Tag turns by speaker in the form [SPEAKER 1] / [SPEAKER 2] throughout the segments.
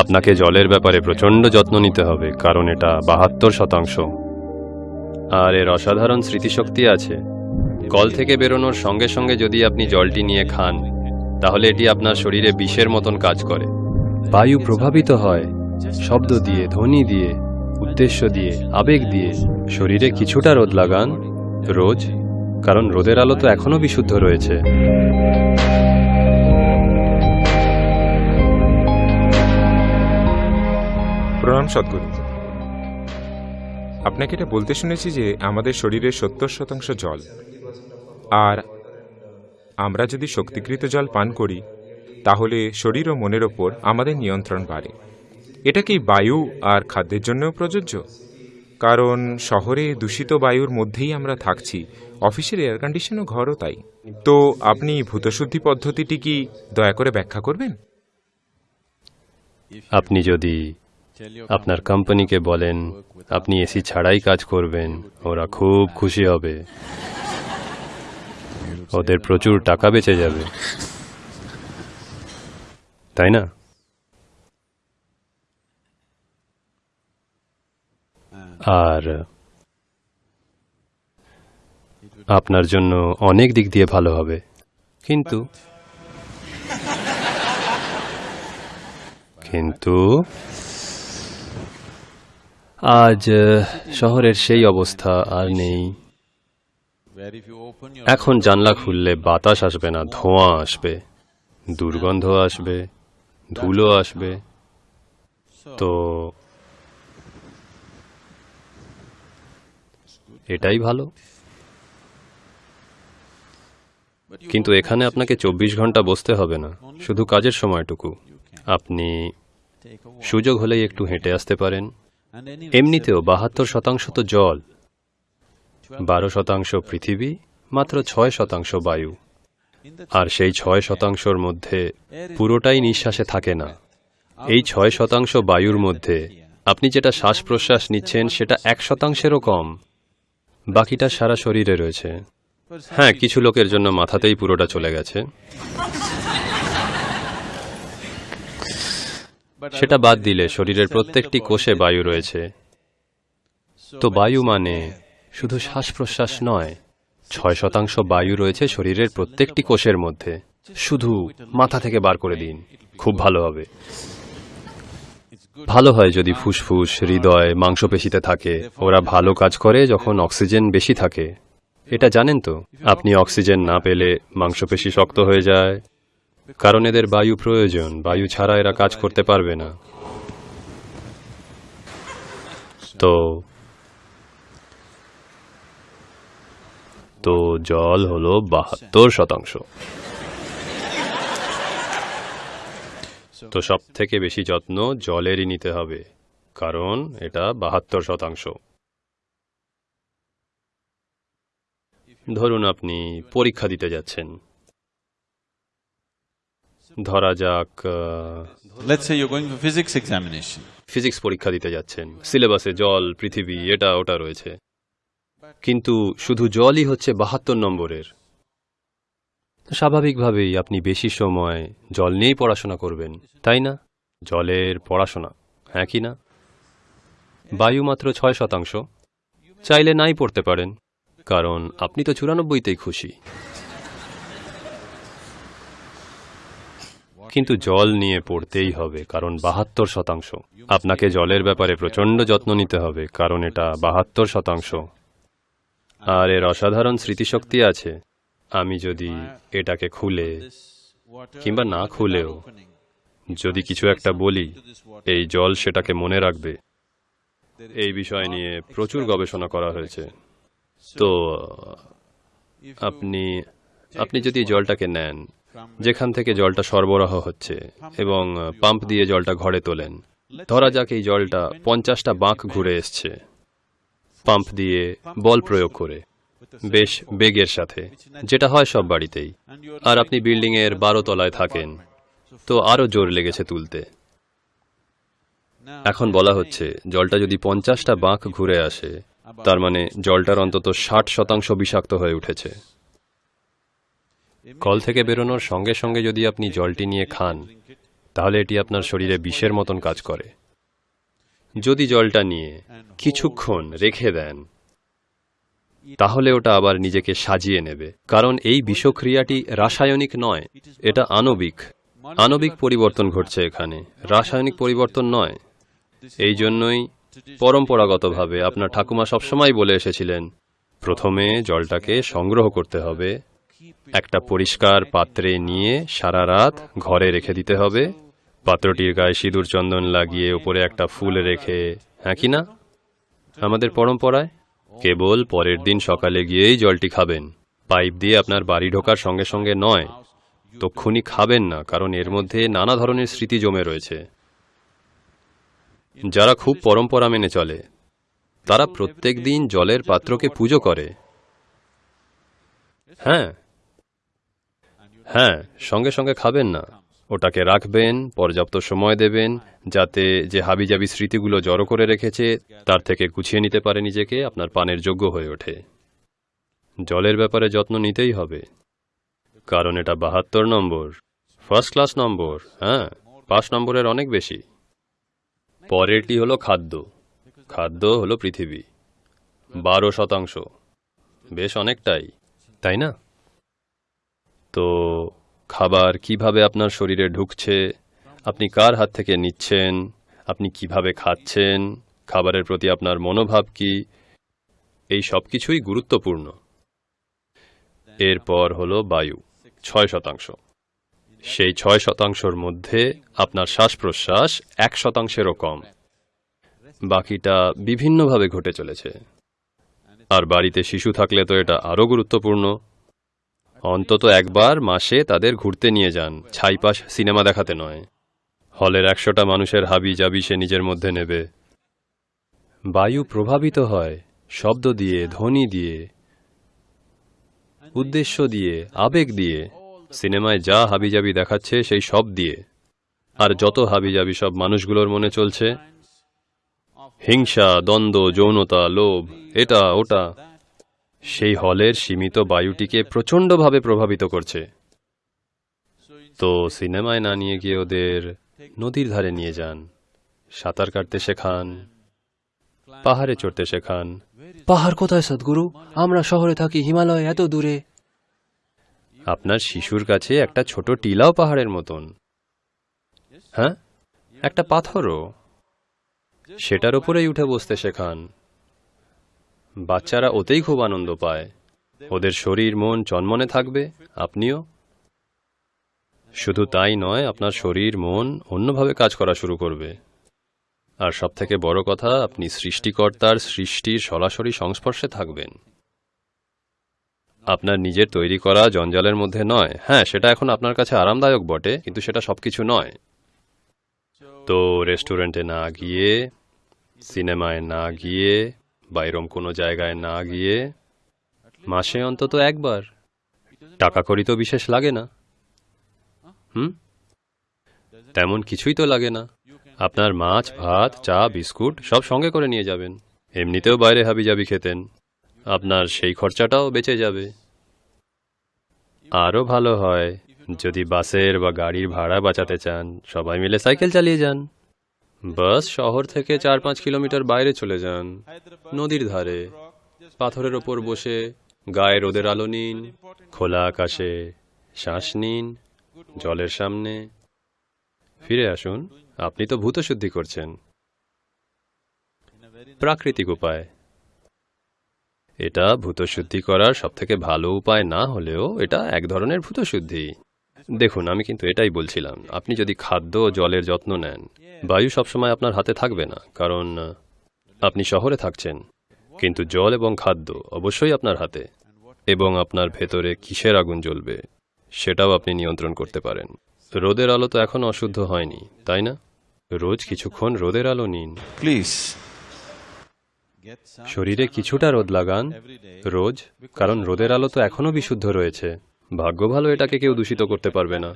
[SPEAKER 1] আপনাকে জলের ব্যাপারে প্রচণ্ড যত্ন নিতে হবে, কারণ এটা বাহাত্তর শতাংশ। আর এর অসাধারণ স্মৃতিশক্তি আছে। কল থেকে বেরোনোর সঙ্গে সঙ্গে যদি আপনি জলটি নিয়ে খান, তাহলে এটি আপনার শরীরে বিষের মতন কাজ করে। বায়ু প্রভাবিত হয়, শব্দ দিয়ে, ধ্বনি দিয়ে, উদ্দেশ্য দিয়ে, আবেগ দিয়ে। শরীরে কিছুটা রোদ লাগান, রোজ, কারণ রোদের আলো তো এখনও বিশুদ্ধ রয়েছে।
[SPEAKER 2] প্রণাম সদ্গুরু আপনাকে এটা বলতে শুনেছি যে আমাদের শরীরের সত্তর শতাংশ জল। আর আমরা যদি শক্তিকৃত জল পান করি, তাহলে শরীর ও মনের ওপর আমাদের নিয়ন্ত্রণ বাড়ে। এটা কি বায়ু আর খাদ্যের জন্যও প্রযোজ্য? কারণ শহরে দূষিত বায়ুর মধ্যেই আমরা থাকছি, অফিসের এয়ার কন্ডিশনও ঘরও তাই। তো আপনি ভূতশুদ্ধি পদ্ধতিটি কি দয়া করে ব্যাখ্যা করবেন?
[SPEAKER 1] আপনি যদি আপনার কোম্পানিকে বলেন, আপনি এসি ছাড়াই কাজ করবেন, ওরা খুব খুশি হবে। ওদের প্রচুর টাকা বেঁচে যাবে। তাই না? আর আপনার জন্য অনেক দিক দিয়ে ভালো হবে। কিন্তু কিন্তু আজ শহরের সেই অবস্থা আর নেই। এখন জানলা খুললে বাতাস আসবে না, ধোঁয়া আসবে, দুর্গন্ধ আসবে, ধুলো আসবে। তো এটাই ভালো। কিন্তু এখানে আপনাকে চব্বিশ ঘণ্টা বসতে হবে না, শুধু কাজের সময়টুকু। আপনি সুযোগ হলেই একটু হেঁটে আসতে পারেন। এমনিতেও বাহাত্তর শতাংশ তো জল। বারো শতাংশ পৃথিবী মাত্র ছয় শতাংশ বায়ু। আর সেই ছয় শতাংশর মধ্যে পুরোটাই নিঃশ্বাসে থাকে না। এই ছয় শতাংশ বায়ুর মধ্যে আপনি যেটা শ্বাস প্রশ্বাস নিচ্ছেন সেটা এক শতাংশেরও কম। বাকিটা সারা শরীরে রয়েছে। হ্যাঁ কিছু লোকের জন্য মাথাতেই পুরোটা চলে গেছে। সেটা বাদ দিলে শরীরের প্রত্যেকটি কোষে বায়ু রয়েছে। তো বায়ু মানে শুধু শ্বাস প্রশ্বাস নয়, ছয় শতাংশ বায়ু রয়েছে শরীরের প্রত্যেকটি কোষের মধ্যে। শুধু মাথা থেকে বার করে দিন, খুব ভালো হবে। ভালো হয় যদি ফুসফুস, হৃদয়, মাংসপেশিতে থাকে। ওরা ভালো কাজ করে যখন অক্সিজেন বেশি থাকে। এটা জানেন তো? আপনি অক্সিজেন না পেলে মাংসপেশি শক্ত হয়ে যায়। কারণ এদের বায়ু প্রয়োজন, বায়ু ছাড়া এরা কাজ করতে পারবে না। তো তো জল হলো বাহাত্তর শতাংশ। তো সব থেকে বেশি যত্ন জলেরই নিতে হবে, কারণ এটা বাহাত্তর শতাংশ। ধরুন আপনি পরীক্ষা দিতে যাচ্ছেন। ধরা যাক
[SPEAKER 3] physics examination.
[SPEAKER 1] ফিজিক্স পরীক্ষা দিতে যাচ্ছেন। সিলেবাসে জল পৃথিবী এটা ওটা রয়েছে। কিন্তু শুধু জলই হচ্ছে বাহাত্তর নম্বরের। স্বাভাবিকভাবেই আপনি বেশি সময় জল নিয়েই পড়াশোনা করবেন তাই না? জলের পড়াশোনা হ্যাঁ কি না? বায়ু মাত্র ছয় শতাংশ। চাইলে নাই পড়তে পারেন কারণ আপনি তো চুরানব্বইতেই খুশি। কিন্তু জল নিয়ে পড়তেই হবে, কারণ বাহাত্তর শতাংশ। আপনাকে জলের ব্যাপারে প্রচণ্ড যত্ন নিতে হবে, কারণ এটা বাহাত্তর শতাংশ। আর এর অসাধারণ স্মৃতিশক্তি আছে। আমি যদি এটাকে খুলে, কিংবা না খুলেও, যদি কিছু একটা বলি, এই জল সেটাকে মনে রাখবে। এই বিষয় নিয়ে প্রচুর গবেষণা করা হয়েছে। তো, আপনি আপনি যদি জলটাকে নেন, যেখান থেকে জলটা সরবরাহ হচ্ছে এবং পাম্প দিয়ে জলটা ঘরে তোলেন, ধরা যাক এই জলটা পঞ্চাশটা বাঁক ঘুরে এসছে। পাম্প দিয়ে বল প্রয়োগ করে। বেশ, বেগের সাথে। যেটা হয় সব বাড়িতেই। আর আপনি বিল্ডিং এর বারো তলায় থাকেন, তো আরও জোর লেগেছে তুলতে। এখন বলা হচ্ছে, জলটা যদি পঞ্চাশটা বাঁক ঘুরে আসে, তার মানে জলটার অন্তত ষাট শতাংশ বিষাক্ত হয়ে উঠেছে। কল থেকে বেরোনোর সঙ্গে সঙ্গে যদি আপনি জলটি নিয়ে খান, তাহলে এটি আপনার শরীরে বিষের মতন কাজ করে। যদি জলটা নিয়ে কিছুক্ষণ রেখে দেন, তাহলে ওটা আবার নিজেকে সাজিয়ে নেবে। কারণ এই বিষক্রিয়াটি রাসায়নিক নয়, এটা আণবিক। আণবিক পরিবর্তন ঘটছে এখানে। রাসায়নিক পরিবর্তন নয়। এই জন্যই পরম্পরাগতভাবে আপনার ঠাকুমা সবসময় বলে এসেছিলেন, প্রথমে জলটাকে সংগ্রহ করতে হবে একটা পরিষ্কার পাত্রে নিয়ে সারা রাত ঘরে রেখে দিতে হবে। পাত্রটির গায়ে সিঁদুর চন্দন লাগিয়ে উপরে একটা ফুল রেখে হ্যাঁ কি না? আমাদের পরম্পরায় কেবল পরের দিন সকালে গিয়েই জলটি খাবেন। পাইপ দিয়ে আপনার বাড়ি ঢোকার সঙ্গে সঙ্গে নয়, তক্ষুনি খাবেন না, কারণ এর মধ্যে নানা ধরনের স্মৃতি জমে রয়েছে। যারা খুব পরম্পরা মেনে চলে, তারা প্রত্যেক দিন জলের পাত্রকে পুজো করে। হ্যাঁ হ্যাঁ সঙ্গে সঙ্গে খাবেন না। ওটাকে রাখবেন, পর্যাপ্ত সময় দেবেন, যাতে যে হাবিজাবি স্মৃতিগুলো জড়ো করে রেখেছে, তার থেকে গুছিয়ে নিতে পারে নিজেকে, আপনার পানের যোগ্য হয়ে ওঠে। জলের ব্যাপারে যত্ন নিতেই হবে। কারণ এটা বাহাত্তর নম্বর। ফার্স্ট ক্লাস নম্বর হ্যাঁ পাঁচ নম্বরের অনেক বেশি। পরেরটি হলো খাদ্য। খাদ্য হলো পৃথিবী। বারো শতাংশ। বেশ অনেকটাই, তাই না? তো খাবার কীভাবে আপনার শরীরে ঢুকছে? আপনি কার হাত থেকে নিচ্ছেন? আপনি কীভাবে খাচ্ছেন? খাবারের প্রতি আপনার মনোভাব কি? এই সব কিছুই গুরুত্বপূর্ণ। এরপর হলো বায়ু, ছয় শতাংশ। সেই ছয় শতাংশর মধ্যে আপনার শ্বাস প্রশ্বাস এক শতাংশেরও কম। বাকিটা বিভিন্নভাবে ঘটে চলেছে। আর বাড়িতে শিশু থাকলে তো এটা আরও গুরুত্বপূর্ণ। অন্তত একবার মাসে তাদের ঘুরতে নিয়ে যান, ছাইপাশ সিনেমা দেখাতে নয়। হলের একশোটা মানুষের হাবি জাবি সে নিজের মধ্যে নেবে। বায়ু প্রভাবিত হয়, শব্দ দিয়ে, ধ্বনি দিয়ে, উদ্দেশ্য দিয়ে, আবেগ দিয়ে। সিনেমায় যা হাবিজাবি দেখাচ্ছে সেই সব দিয়ে। আর যত হাবিজাবি সব মানুষগুলোর মনে চলছে, হিংসা, দ্বন্দ্ব, যৌনতা, লোভ, এটা, ওটা সেই হলের সীমিত বায়ুটিকে প্রচণ্ডভাবে প্রভাবিত করছে। তো সিনেমায় না নিয়ে গিয়ে ওদের নদীর ধারে নিয়ে যান। সাঁতার কাটতে শেখান। পাহাড়ে চড়তে শেখান।
[SPEAKER 4] পাহাড় কোথায় সদ্গুরু? আমরা শহরে থাকি হিমালয় এত দূরে।
[SPEAKER 1] আপনার শিশুর কাছে একটা ছোট টিলাও পাহাড়ের মতন। হ্যাঁ? একটা পাথরও। সেটার উপরেই উঠে বসতে শেখান। বাচ্চারা ওতেই খুব আনন্দ পায়। ওদের শরীর, মন চনমনে থাকবে। আপনিও? শুধু তাই নয়, আপনার শরীর, মন অন্যভাবে কাজ করা শুরু করবে। আর সবথেকে বড় কথা, আপনি সৃষ্টিকর্তার সৃষ্টির সরাসরি সংস্পর্শে থাকবেন। আপনার নিজের তৈরি করা জঞ্জালের মধ্যে নয়। হ্যাঁ সেটা এখন আপনার কাছে আরামদায়ক বটে, কিন্তু সেটা সবকিছু নয়। তো রেস্টুরেন্টে না গিয়ে, সিনেমায় না গিয়ে বাইরম কোনো জায়গায় না গিয়ে মাসে অন্তত একবার। টাকা করি তো বিশেষ লাগে না। হুম? তেমন কিছুই তো লাগে না। আপনার মাছ, ভাত, চা, বিস্কুট সব সঙ্গে করে নিয়ে যাবেন। এমনিতেও বাইরে হাবিজাবি খেতেন। আপনার সেই খরচাটাও বেঁচে যাবে। আরও ভালো হয় যদি বাসের বা গাড়ির ভাড়া বাঁচাতে চান। সবাই মিলে সাইকেল চালিয়ে যান। বাস শহর থেকে চার পাঁচ কিলোমিটার বাইরে চলে যান। নদীর ধারে। পাথরের ওপর বসে গায়ে রোদের আলো নিন, খোলা আকাশে শ্বাস নিন, জলের সামনে। ফিরে আসুন, আপনি তো ভূত শুদ্ধি করছেন। প্রাকৃতিক উপায়। এটা ভূতশুদ্ধি করার সবথেকে ভালো উপায় না হলেও এটা এক ধরনের ভূতশুদ্ধি। দেখুন আমি কিন্তু এটাই বলছিলাম। আপনি যদি খাদ্য ও জলের যত্ন নেন বায়ু সবসময় আপনার হাতে থাকবে না কারণ আপনি শহরে থাকছেন। কিন্তু জল এবং খাদ্য অবশ্যই আপনার হাতে এবং আপনার ভেতরে কিসের আগুন জ্বলবে সেটাও আপনি নিয়ন্ত্রণ করতে পারেন। রোদের আলো তো এখন অশুদ্ধ হয়নি তাই না? রোজ কিছুক্ষণ রোদের আলো নিন।
[SPEAKER 3] প্লিজ
[SPEAKER 1] শরীরে কিছুটা রোদ লাগান রোজ কারণ রোদের আলো তো এখনও বিশুদ্ধ রয়েছে। ভাগ্য ভালো এটাকে কেউ দূষিত করতে পারবে না।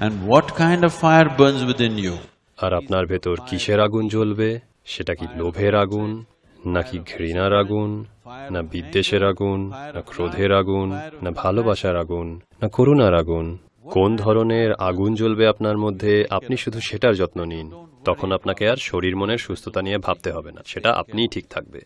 [SPEAKER 3] And what kind of fire burns within you?
[SPEAKER 1] আর আপনার ভেতর কিসের আগুন জ্বলবে? সেটা কি লোভের আগুন নাকি ঘৃণার আগুন না বিদ্বেষের আগুন না ক্রোধের আগুন না ভালোবাসার আগুন না করুণার আগুন? কোন ধরনের আগুন জ্বলবে আপনার মধ্যে? আপনি শুধু সেটার যত্ন নিন। তখন আপনাকে আর শরীর মনের সুস্থতা নিয়ে ভাবতে হবে না। সেটা আপনিই ঠিক থাকবে।